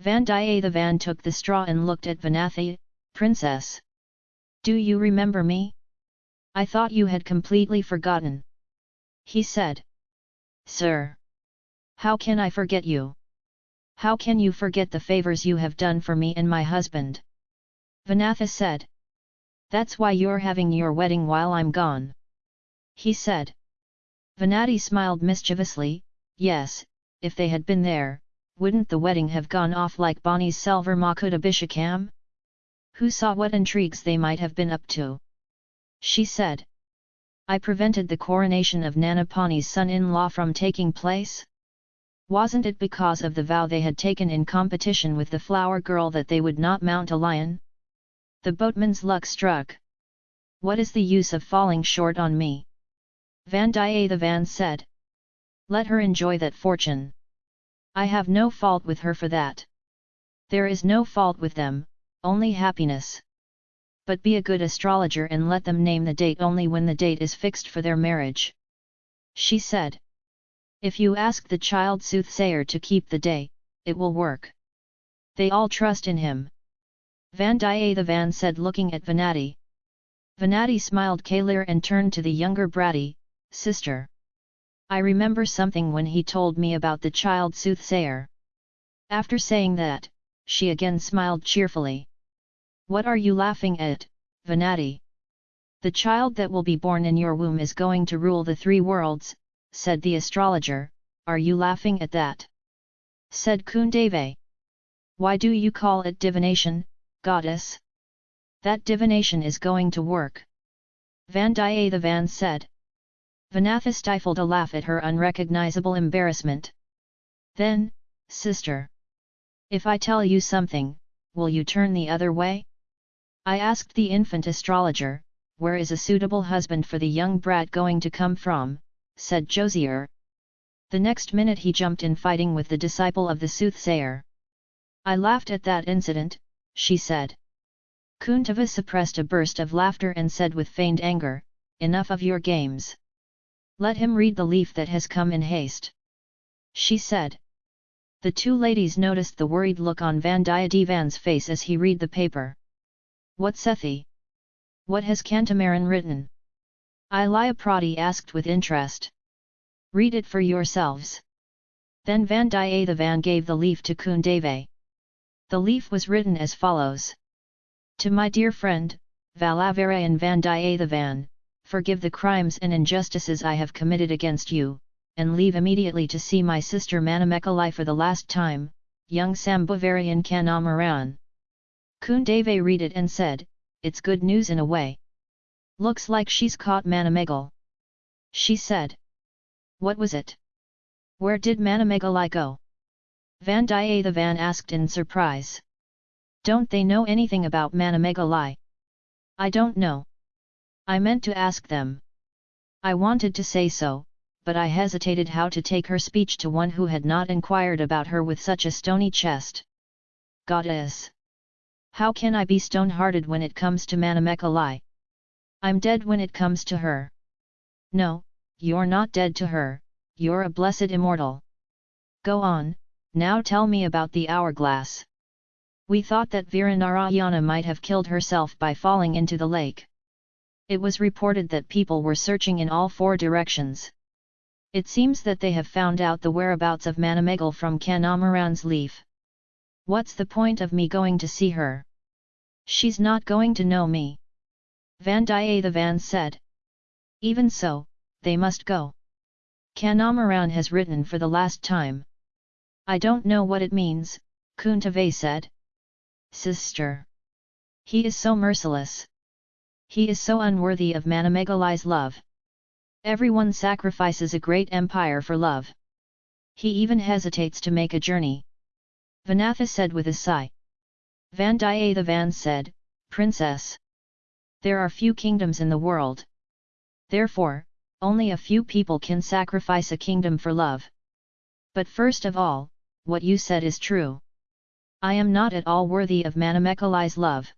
Vandiyathevan took the straw and looked at Vanathi, Princess. Do you remember me? I thought you had completely forgotten. He said. Sir! How can I forget you? How can you forget the favors you have done for me and my husband? Vanathi said. That's why you're having your wedding while I'm gone. He said. Vanathi smiled mischievously, yes, if they had been there, wouldn't the wedding have gone off like Bonnie's Selvar Makut Who saw what intrigues they might have been up to? She said. I prevented the coronation of Nanapani's son-in-law from taking place? Wasn't it because of the vow they had taken in competition with the flower girl that they would not mount a lion? The boatman's luck struck. What is the use of falling short on me? Vandiyathevan said. Let her enjoy that fortune. I have no fault with her for that. There is no fault with them, only happiness. But be a good astrologer and let them name the date only when the date is fixed for their marriage. She said. If you ask the child soothsayer to keep the day, it will work. They all trust in him. Vandiyathevan said looking at Vanathi. Vanathi smiled clear and turned to the younger Bratty, sister. I remember something when he told me about the child soothsayer. After saying that, she again smiled cheerfully. What are you laughing at, Vanathi? The child that will be born in your womb is going to rule the three worlds, said the astrologer, are you laughing at that? Said Kundavai. Why do you call it divination, goddess? That divination is going to work. Vandiyathevan said. Vanathi stifled a laugh at her unrecognizable embarrassment. Then, sister. If I tell you something, will you turn the other way? I asked the infant astrologer, where is a suitable husband for the young brat going to come from, said Josier. The next minute he jumped in fighting with the disciple of the soothsayer. I laughed at that incident, she said. Kundavai suppressed a burst of laughter and said with feigned anger, Enough of your games. Let him read the leaf that has come in haste. She said. The two ladies noticed the worried look on Vandiyathevan's face as he read the paper. What Sethi? What has Kandamaran written? Ilaya Piratti asked with interest. Read it for yourselves. Then Vandiyathevan gave the leaf to Kundavai. The leaf was written as follows. To my dear friend, Valavarayan Vandiyathevan, forgive the crimes and injustices I have committed against you, and leave immediately to see my sister Manamekalai for the last time, young Sambhavarayan Kandamaran. Kundavai read it and said, it's good news in a way. Looks like she's caught Manamegal. She said. What was it? Where did Manamegalai go? Vandiyathevan asked in surprise. Don't they know anything about Manamegalai? I don't know. I meant to ask them. I wanted to say so, but I hesitated how to take her speech to one who had not inquired about her with such a stony chest. Goddess! How can I be stone-hearted when it comes to Manamekalai? I'm dead when it comes to her. No, you're not dead to her, you're a blessed immortal. Go on, now tell me about the hourglass. We thought that Viranarayana might have killed herself by falling into the lake. It was reported that people were searching in all four directions. It seems that they have found out the whereabouts of Manamegal from Kandamaran's leaf. What's the point of me going to see her? She's not going to know me. Vandiyathevan said. Even so, they must go. Kandamaran has written for the last time. I don't know what it means, Kundavai said. Sister. He is so merciless. He is so unworthy of Manamegalai's love. Everyone sacrifices a great empire for love. He even hesitates to make a journey. Vanathi said with a sigh. Vandiyathevan said, Princess. There are few kingdoms in the world. Therefore, only a few people can sacrifice a kingdom for love. But first of all, what you said is true. I am not at all worthy of Manamekalai's love.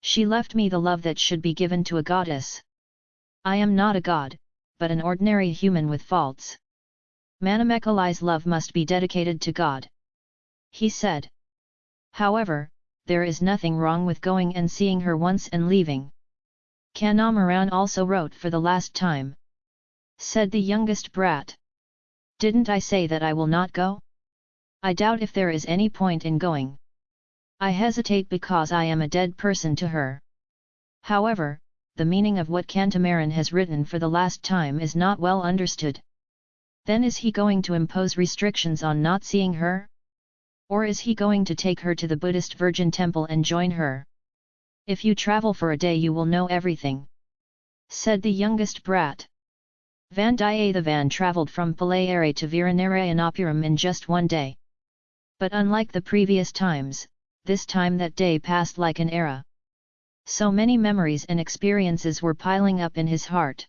She left me the love that should be given to a goddess. I am not a god, but an ordinary human with faults. Manamekalai's love must be dedicated to God. He said. However, there is nothing wrong with going and seeing her once and leaving. Kandamaran also wrote for the last time. Said the youngest brat. Didn't I say that I will not go? I doubt if there is any point in going. I hesitate because I am a dead person to her. However, the meaning of what Kandamaran has written for the last time is not well understood. Then is he going to impose restrictions on not seeing her? Or is he going to take her to the Buddhist Virgin Temple and join her? If you travel for a day you will know everything. Said the youngest brat. Vandiyathevan travelled from Pazhayarai to Viranarayanappuram in just one day. But unlike the previous times, this time that day passed like an era. So many memories and experiences were piling up in his heart.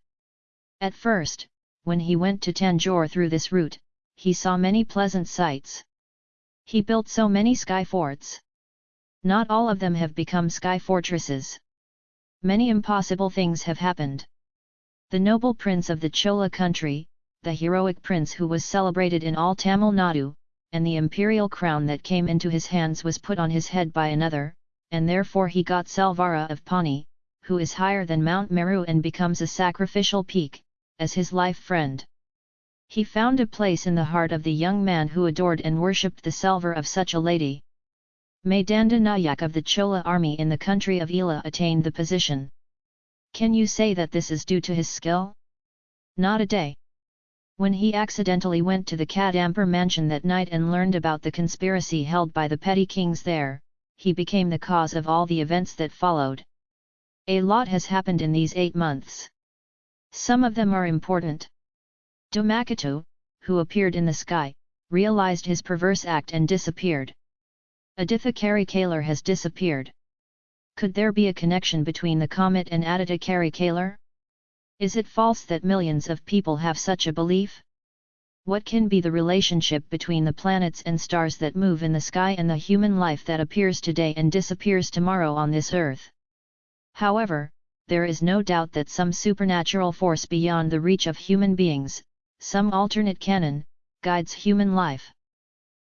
At first, when he went to Tanjore through this route, he saw many pleasant sights. He built so many sky forts. Not all of them have become sky fortresses. Many impossible things have happened. The noble prince of the Chola country, the heroic prince who was celebrated in all Tamil Nadu, and the imperial crown that came into his hands was put on his head by another, and therefore he got Salvara of Pani, who is higher than Mount Meru and becomes a sacrificial peak, as his life friend. He found a place in the heart of the young man who adored and worshipped the salver of such a lady. Maydanda Nayak of the Chola army in the country of Ila attained the position. Can you say that this is due to his skill? Not a day. When he accidentally went to the Kadampur mansion that night and learned about the conspiracy held by the petty kings there, he became the cause of all the events that followed. A lot has happened in these eight months. Some of them are important. Dhumaketu, who appeared in the sky, realized his perverse act and disappeared. Aditha Karikalar has disappeared. Could there be a connection between the comet and Aditya Karikalar? Is it false that millions of people have such a belief? What can be the relationship between the planets and stars that move in the sky and the human life that appears today and disappears tomorrow on this earth? However, there is no doubt that some supernatural force beyond the reach of human beings, some alternate canon, guides human life.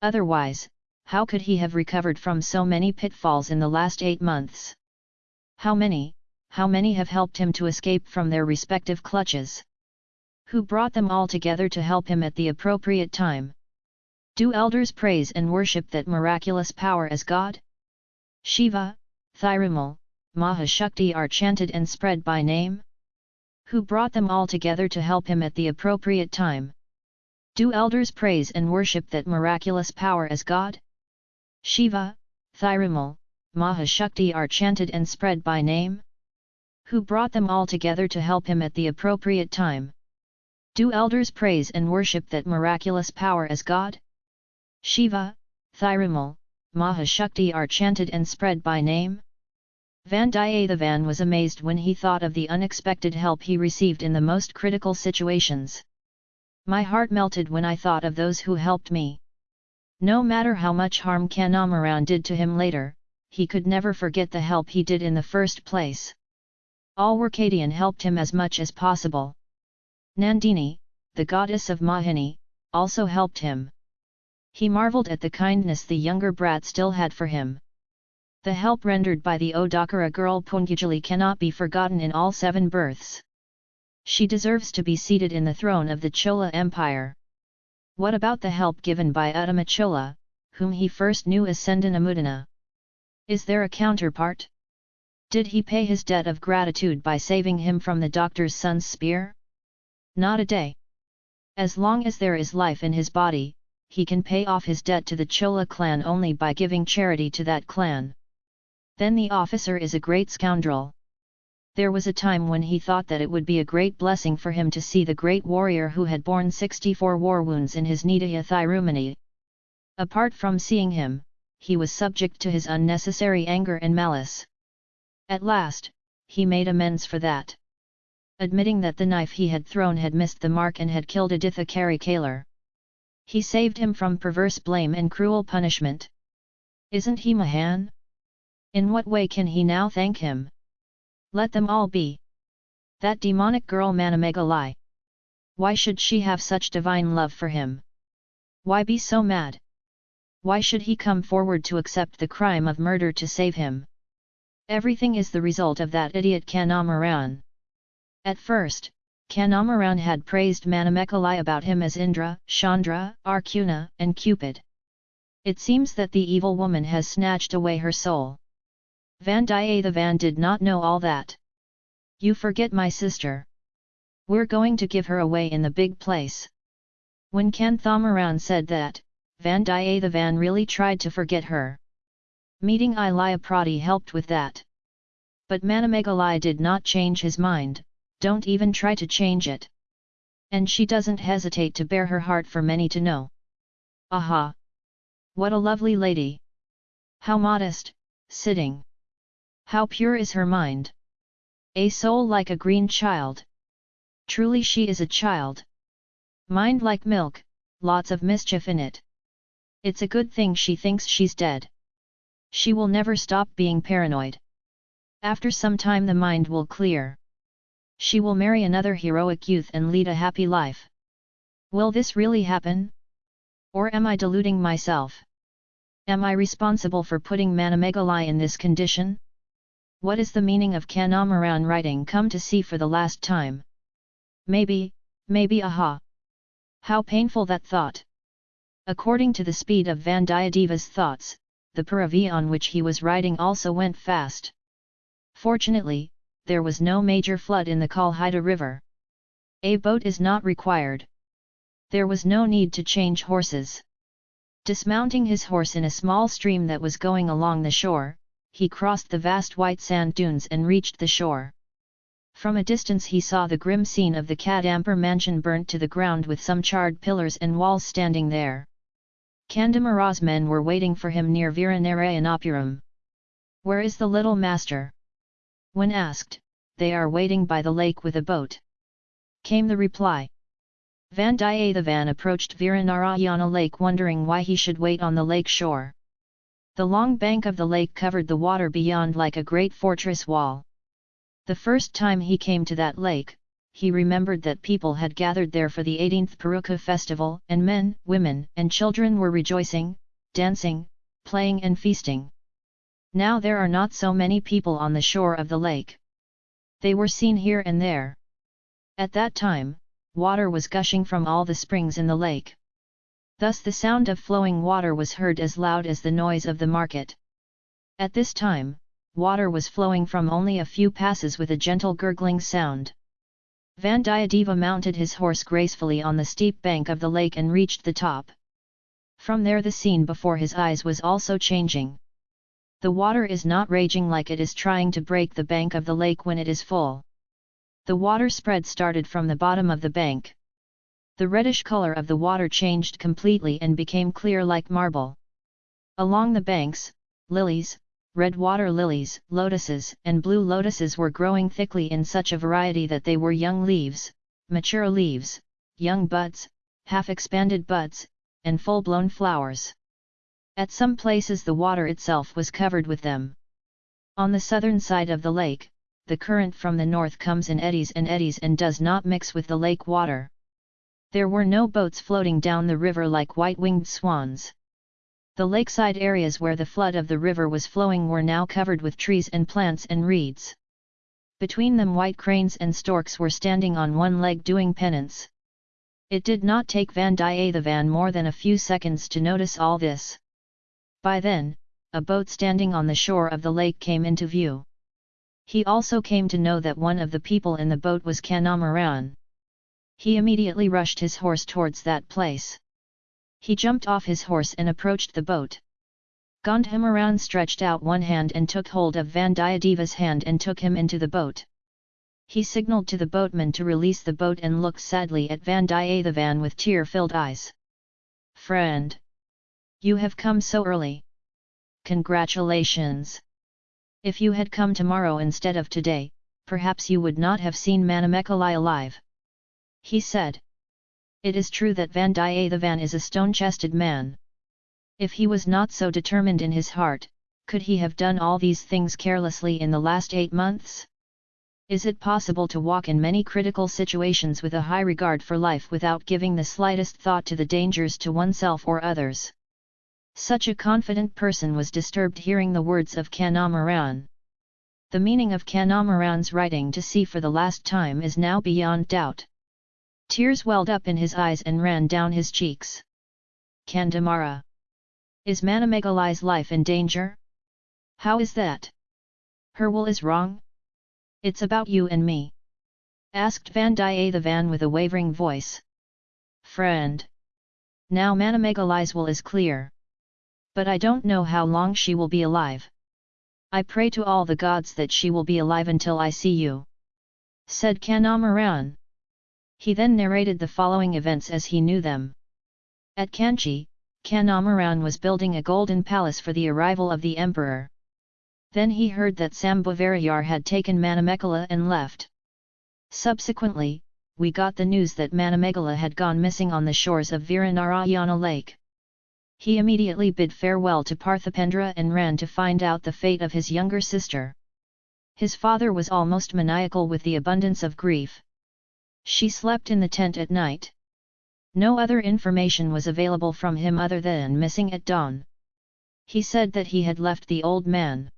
Otherwise, how could he have recovered from so many pitfalls in the last eight months? How many, how many have helped him to escape from their respective clutches? Who brought them all together to help him at the appropriate time? Do elders praise and worship that miraculous power as God? Shiva, Thirumal, Mahashakti are chanted and spread by name? who brought them all together to help him at the appropriate time. Do elders praise and worship that miraculous power as God? Shiva, Thirumal, Mahashakti are chanted and spread by name? Who brought them all together to help him at the appropriate time? Do elders praise and worship that miraculous power as God? Shiva, Thirumal, Mahashakti are chanted and spread by name? Vandiyathevan was amazed when he thought of the unexpected help he received in the most critical situations. My heart melted when I thought of those who helped me. No matter how much harm Kandamaran did to him later, he could never forget the help he did in the first place. Alwarkadian helped him as much as possible. Nandini, the goddess of Mahini, also helped him. He marvelled at the kindness the younger brat still had for him. The help rendered by the Odakara girl Poonguzhali cannot be forgotten in all seven births. She deserves to be seated in the throne of the Chola Empire. What about the help given by Uttama Chola, whom he first knew as Sendanamudana? Is there a counterpart? Did he pay his debt of gratitude by saving him from the doctor's son's spear? Not a day. As long as there is life in his body, he can pay off his debt to the Chola clan only by giving charity to that clan. Then the officer is a great scoundrel. There was a time when he thought that it would be a great blessing for him to see the great warrior who had borne 64 war wounds in his Nidaya Thirumani. Apart from seeing him, he was subject to his unnecessary anger and malice. At last, he made amends for that. Admitting that the knife he had thrown had missed the mark and had killed Aditha Karikalar. He saved him from perverse blame and cruel punishment. Isn't he Mahan? In what way can he now thank him? Let them all be. That demonic girl Manamegalai. Why should she have such divine love for him? Why be so mad? Why should he come forward to accept the crime of murder to save him? Everything is the result of that idiot Kandamaran. At first, Kandamaran had praised Manamekalai about him as Indra, Chandra, Arjuna, and Cupid. It seems that the evil woman has snatched away her soul. Vandiyathevan did not know all that. You forget my sister. We're going to give her away in the big place. When Kanthamaran said that, Vandiyathevan really tried to forget her. Meeting Ilaya Piratti helped with that. But Manamegalai did not change his mind, don't even try to change it. And she doesn't hesitate to bare her heart for many to know. Aha! What a lovely lady! How modest, sitting! How pure is her mind! A soul like a green child. Truly she is a child. Mind like milk, lots of mischief in it. It's a good thing she thinks she's dead. She will never stop being paranoid. After some time the mind will clear. She will marry another heroic youth and lead a happy life. Will this really happen? Or am I deluding myself? Am I responsible for putting Manamegalai in this condition? What is the meaning of Kandamaran writing come to see for the last time? Maybe, maybe aha! How painful that thought! According to the speed of Vandiyadeva's thoughts, the Paravi on which he was riding also went fast. Fortunately, there was no major flood in the Kalhida river. A boat is not required. There was no need to change horses. Dismounting his horse in a small stream that was going along the shore, he crossed the vast white sand dunes and reached the shore. From a distance he saw the grim scene of the Kadampur mansion burnt to the ground with some charred pillars and walls standing there. Kandamara's men were waiting for him near Viranarayanapuram. Where is the little master? When asked, they are waiting by the lake with a boat. Came the reply. Vandiyathevan approached Viranarayana lake wondering why he should wait on the lake shore. The long bank of the lake covered the water beyond like a great fortress wall. The first time he came to that lake, he remembered that people had gathered there for the 18th Perukku festival and men, women and children were rejoicing, dancing, playing and feasting. Now there are not so many people on the shore of the lake. They were seen here and there. At that time, water was gushing from all the springs in the lake. Thus the sound of flowing water was heard as loud as the noise of the market. At this time, water was flowing from only a few passes with a gentle gurgling sound. Vandiyadeva mounted his horse gracefully on the steep bank of the lake and reached the top. From there the scene before his eyes was also changing. The water is not raging like it is trying to break the bank of the lake when it is full. The water spread started from the bottom of the bank. The reddish color of the water changed completely and became clear like marble. Along the banks, lilies, red water lilies, lotuses and blue lotuses were growing thickly in such a variety that they were young leaves, mature leaves, young buds, half-expanded buds, and full-blown flowers. At some places the water itself was covered with them. On the southern side of the lake, the current from the north comes in eddies and eddies and does not mix with the lake water. There were no boats floating down the river like white-winged swans. The lakeside areas where the flood of the river was flowing were now covered with trees and plants and reeds. Between them white cranes and storks were standing on one leg doing penance. It did not take Vandiyathevan more than a few seconds to notice all this. By then, a boat standing on the shore of the lake came into view. He also came to know that one of the people in the boat was Kandamaran. He immediately rushed his horse towards that place. He jumped off his horse and approached the boat. Kandamaran stretched out one hand and took hold of Vandiyadeva's hand and took him into the boat. He signalled to the boatman to release the boat and looked sadly at Vandiyathevan with tear-filled eyes. Friend! You have come so early. Congratulations! If you had come tomorrow instead of today, perhaps you would not have seen Manamekalai alive he said. It is true that Vandiyathevan is a stone-chested man. If he was not so determined in his heart, could he have done all these things carelessly in the last eight months? Is it possible to walk in many critical situations with a high regard for life without giving the slightest thought to the dangers to oneself or others? Such a confident person was disturbed hearing the words of Kandamaran. The meaning of Kandamaran's writing to see for the last time is now beyond doubt. Tears welled up in his eyes and ran down his cheeks. Kandamara. Is Manamegalai's life in danger? How is that? Her will is wrong? It's about you and me. Asked Vandiyathevan with a wavering voice. Friend. Now Manamegalai's will is clear. But I don't know how long she will be alive. I pray to all the gods that she will be alive until I see you. Said Kandamaran. He then narrated the following events as he knew them. At Kanchi, Kandamaran was building a golden palace for the arrival of the emperor. Then he heard that Sambhavarayar had taken Manamekala and left. Subsequently, we got the news that Manamegala had gone missing on the shores of Viranarayana lake. He immediately bid farewell to Parthipendra and ran to find out the fate of his younger sister. His father was almost maniacal with the abundance of grief. She slept in the tent at night. No other information was available from him other than missing at dawn. He said that he had left the old man.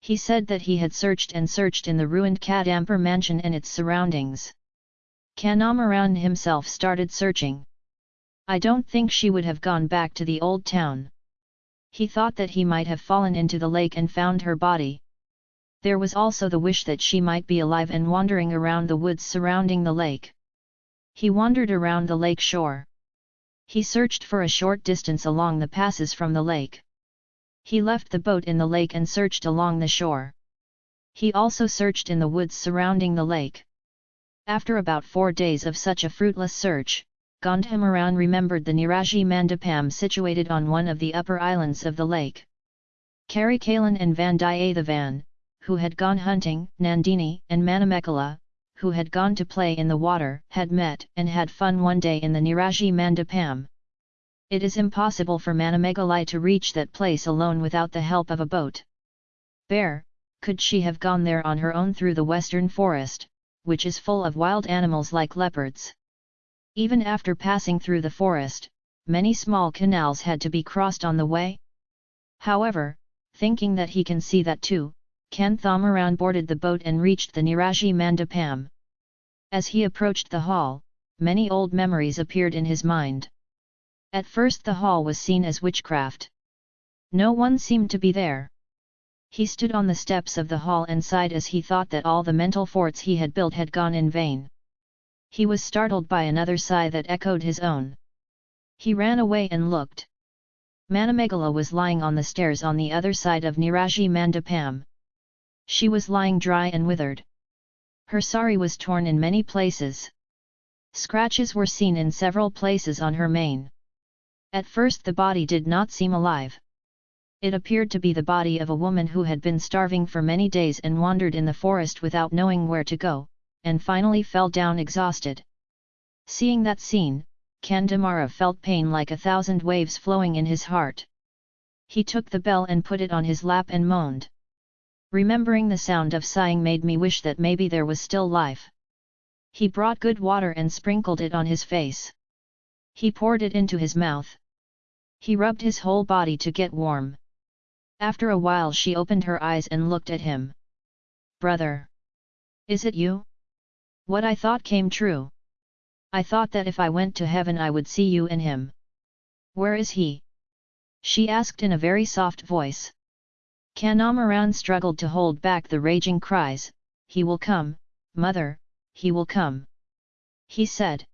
He said that he had searched and searched in the ruined Kadampur mansion and its surroundings. Kandamaran himself started searching. I don't think she would have gone back to the old town. He thought that he might have fallen into the lake and found her body. There was also the wish that she might be alive and wandering around the woods surrounding the lake. He wandered around the lake shore. He searched for a short distance along the passes from the lake. He left the boat in the lake and searched along the shore. He also searched in the woods surrounding the lake. After about four days of such a fruitless search, Kandamaran remembered the Niraji Mandapam situated on one of the upper islands of the lake. Karikalan and Vandiyathevan, who had gone hunting, Nandini and Manamekala, who had gone to play in the water, had met and had fun one day in the Niraji Mandapam. It is impossible for Manamegalai to reach that place alone without the help of a boat. Bear, could she have gone there on her own through the western forest, which is full of wild animals like leopards? Even after passing through the forest, many small canals had to be crossed on the way. However, thinking that he can see that too, Kanthamaran boarded the boat and reached the Niraji Mandapam. As he approached the hall, many old memories appeared in his mind. At first the hall was seen as witchcraft. No one seemed to be there. He stood on the steps of the hall and sighed as he thought that all the mental forts he had built had gone in vain he was startled by another sigh that echoed his own. He ran away and looked. Manamegala was lying on the stairs on the other side of Niraji Mandapam. She was lying dry and withered. Her sari was torn in many places. Scratches were seen in several places on her mane. At first the body did not seem alive. It appeared to be the body of a woman who had been starving for many days and wandered in the forest without knowing where to go, and finally fell down exhausted. Seeing that scene, Kandamara felt pain like a thousand waves flowing in his heart. He took the bell and put it on his lap and moaned. Remembering the sound of sighing made me wish that maybe there was still life. He brought good water and sprinkled it on his face. He poured it into his mouth. He rubbed his whole body to get warm. After a while she opened her eyes and looked at him. Brother! Is it you? What I thought came true. I thought that if I went to heaven I would see you and him. Where is he? She asked in a very soft voice. Kandamaran struggled to hold back the raging cries, He will come, mother, he will come. He said.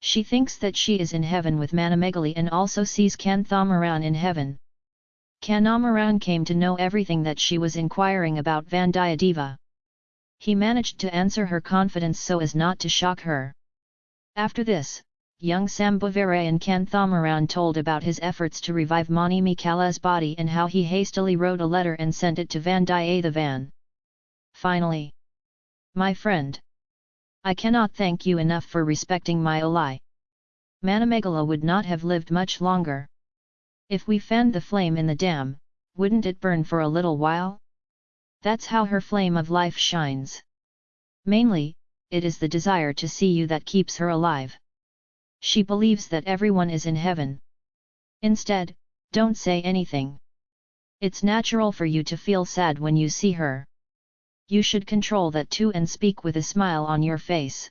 She thinks that she is in heaven with Manamegali and also sees Kanthamaran in heaven. Kandamaran came to know everything that she was inquiring about Vandiyadeva. He managed to answer her confidence so as not to shock her. After this, young Sambhavarayan Kanthamaran told about his efforts to revive Mani Mikala's body and how he hastily wrote a letter and sent it to Vandiyathevan. Finally, My friend! I cannot thank you enough for respecting my Olai. Manamegala would not have lived much longer. If we fanned the flame in the dam, wouldn't it burn for a little while? That's how her flame of life shines. Mainly, it is the desire to see you that keeps her alive. She believes that everyone is in heaven. Instead, Don't say anything. It's natural for you to feel sad when you see her. You should control that too and speak with a smile on your face.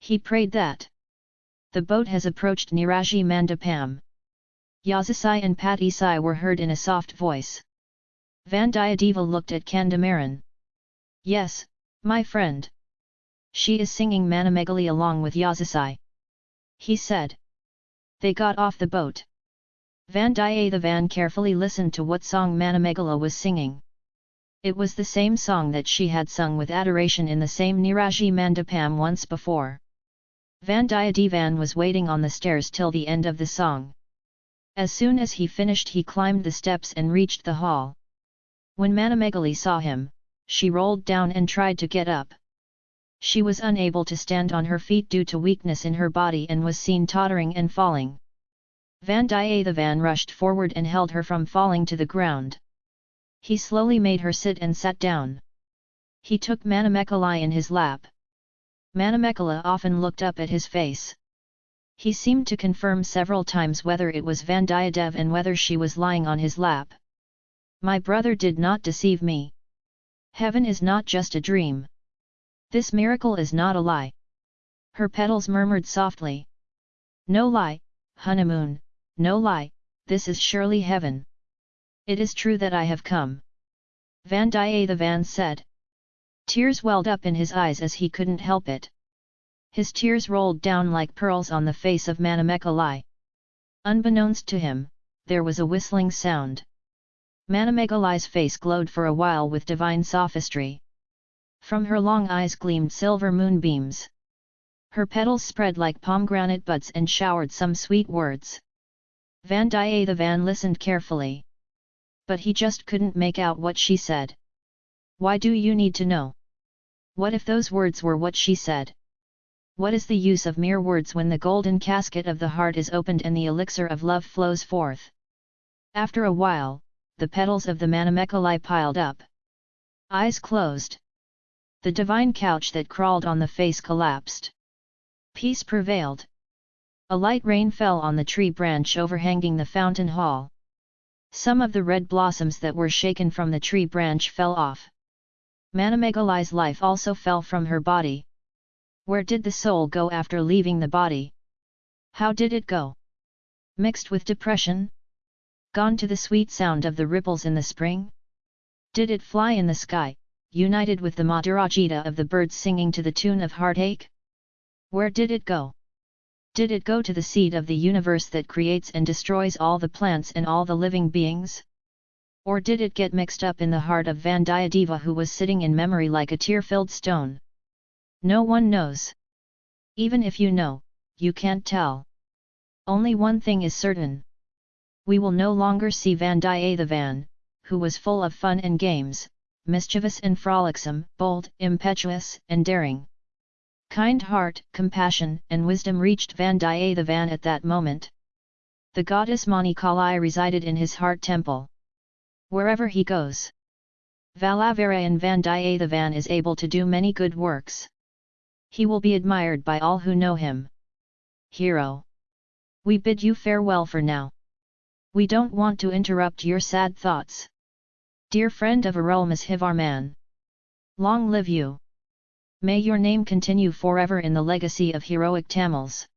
He prayed that. The boat has approached Niraji Mandapam. Yazisai and Patisai were heard in a soft voice. Vandiyadeva looked at Kandamaran. Yes, my friend. She is singing Manamegali along with Yazisai. He said. They got off the boat. Vandiyathevan carefully listened to what song Manamegala was singing. It was the same song that she had sung with adoration in the same Niraji Mandapam once before. Vandiyadevan was waiting on the stairs till the end of the song. As soon as he finished he climbed the steps and reached the hall. When Manamegali saw him, she rolled down and tried to get up. She was unable to stand on her feet due to weakness in her body and was seen tottering and falling. Vandiyathevan rushed forward and held her from falling to the ground. He slowly made her sit and sat down. He took Manamekala in his lap. Manamekala often looked up at his face. He seemed to confirm several times whether it was Vandiyadev and whether she was lying on his lap. My brother did not deceive me. Heaven is not just a dream. This miracle is not a lie. Her petals murmured softly. No lie, honeymoon, no lie, this is surely heaven. It is true that I have come. Vandiyathevan said. Tears welled up in his eyes as he couldn't help it. His tears rolled down like pearls on the face of Manamekalai. Unbeknownst to him, there was a whistling sound. Manamekalai's face glowed for a while with divine sophistry. From her long eyes gleamed silver moonbeams. Her petals spread like pomegranate buds and showered some sweet words. Vandiyathevan listened carefully. But he just couldn't make out what she said. Why do you need to know? What if those words were what she said? What is the use of mere words when the golden casket of the heart is opened and the elixir of love flows forth? After a while, the petals of the Manamekalai piled up. Eyes closed. The divine couch that crawled on the face collapsed. Peace prevailed. A light rain fell on the tree branch overhanging the fountain hall. Some of the red blossoms that were shaken from the tree branch fell off. Manamegalai's life also fell from her body. Where did the soul go after leaving the body? How did it go? Mixed with depression? Gone to the sweet sound of the ripples in the spring? Did it fly in the sky, united with the Madhurajita of the birds singing to the tune of heartache? Where did it go? Did it go to the seed of the universe that creates and destroys all the plants and all the living beings? Or did it get mixed up in the heart of Vandiyadeva who was sitting in memory like a tear-filled stone? No one knows. Even if you know, you can't tell. Only one thing is certain. We will no longer see Vandiyathevan, who was full of fun and games, mischievous and frolicsome, bold, impetuous, and daring. Kind heart, compassion, and wisdom reached Vandiyathevan at that moment. The goddess Mani Kali resided in his heart temple. Wherever he goes, Valavarayan Vandiyathevan is able to do many good works he will be admired by all who know him. Hero! We bid you farewell for now. We don't want to interrupt your sad thoughts. Dear friend of Arulmozhivarman. Long live you! May your name continue forever in the legacy of heroic Tamils.